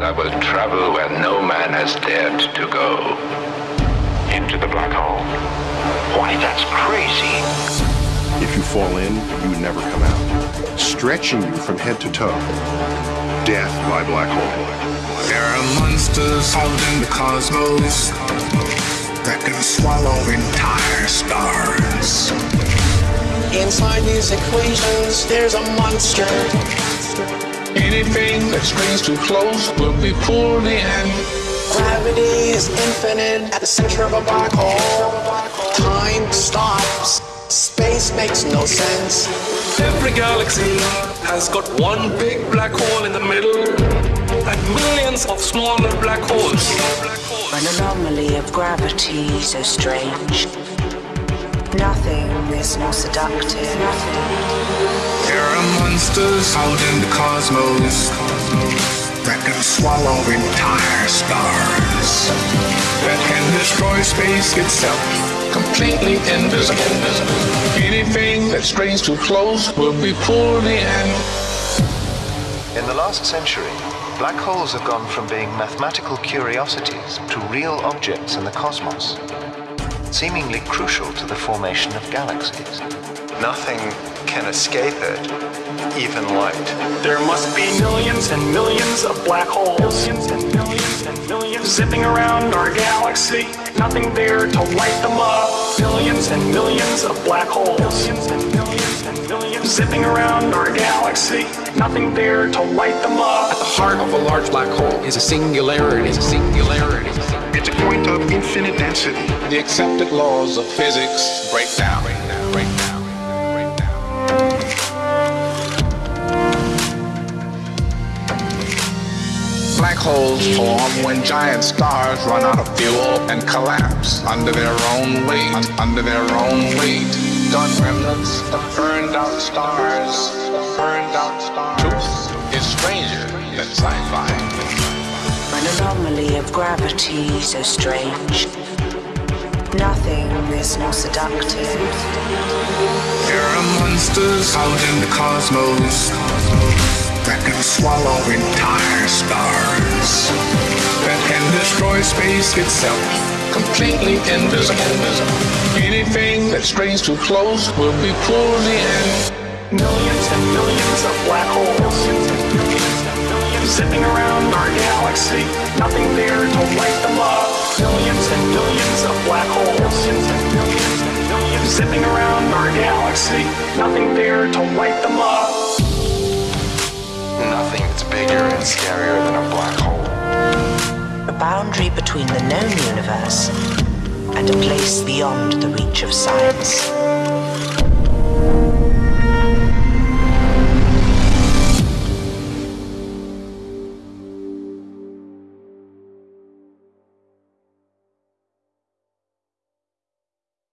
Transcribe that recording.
I will travel where no man has dared to go. Into the black hole. Why, that's crazy. If you fall in, you never come out, stretching you from head to toe. Death by black hole. There are monsters out in the cosmos that can swallow entire stars. Inside these equations, there's a monster. Anything that strains too close will be pulled in. Gravity is infinite at the center of a black hole. Time stops. Space makes no sense. Every galaxy has got one big black hole in the middle and millions of smaller black holes. An anomaly of gravity so strange. Nothing is more seductive. There are monsters out in the cosmos that can swallow entire stars. That can destroy space itself, completely invisible. Anything that strains too close will be pulled in. In the last century, black holes have gone from being mathematical curiosities to real objects in the cosmos, seemingly crucial to the formation of galaxies. Nothing can escape it, even light. There must be millions and millions of black holes. Millions and millions and millions zipping around our galaxy. Nothing there to light them up. Millions and millions of black holes. Millions and millions and millions zipping around our galaxy. Nothing there to light them up. At the heart of a large black hole is a singularity. It's a singularity. It's a point of infinite density. The accepted laws of physics break down. Break down. Break down. Black holes form when giant stars run out of fuel and collapse under their own weight. Under their own weight. Remnants of burned out stars. Anomaly of gravity so strange. Nothing is more seductive. There are monsters out in the cosmos that can swallow entire stars. That can destroy space itself, completely invisible. Anything that strains too close will be pulled in. Millions and millions of black holes. Zipping around our galaxy. Nothing there to light them up. Millions and billions of black holes. Zipping around our galaxy. Nothing there to light them up. Nothing that's bigger and scarier than a black hole. A boundary between the known universe and a place beyond the reach of science.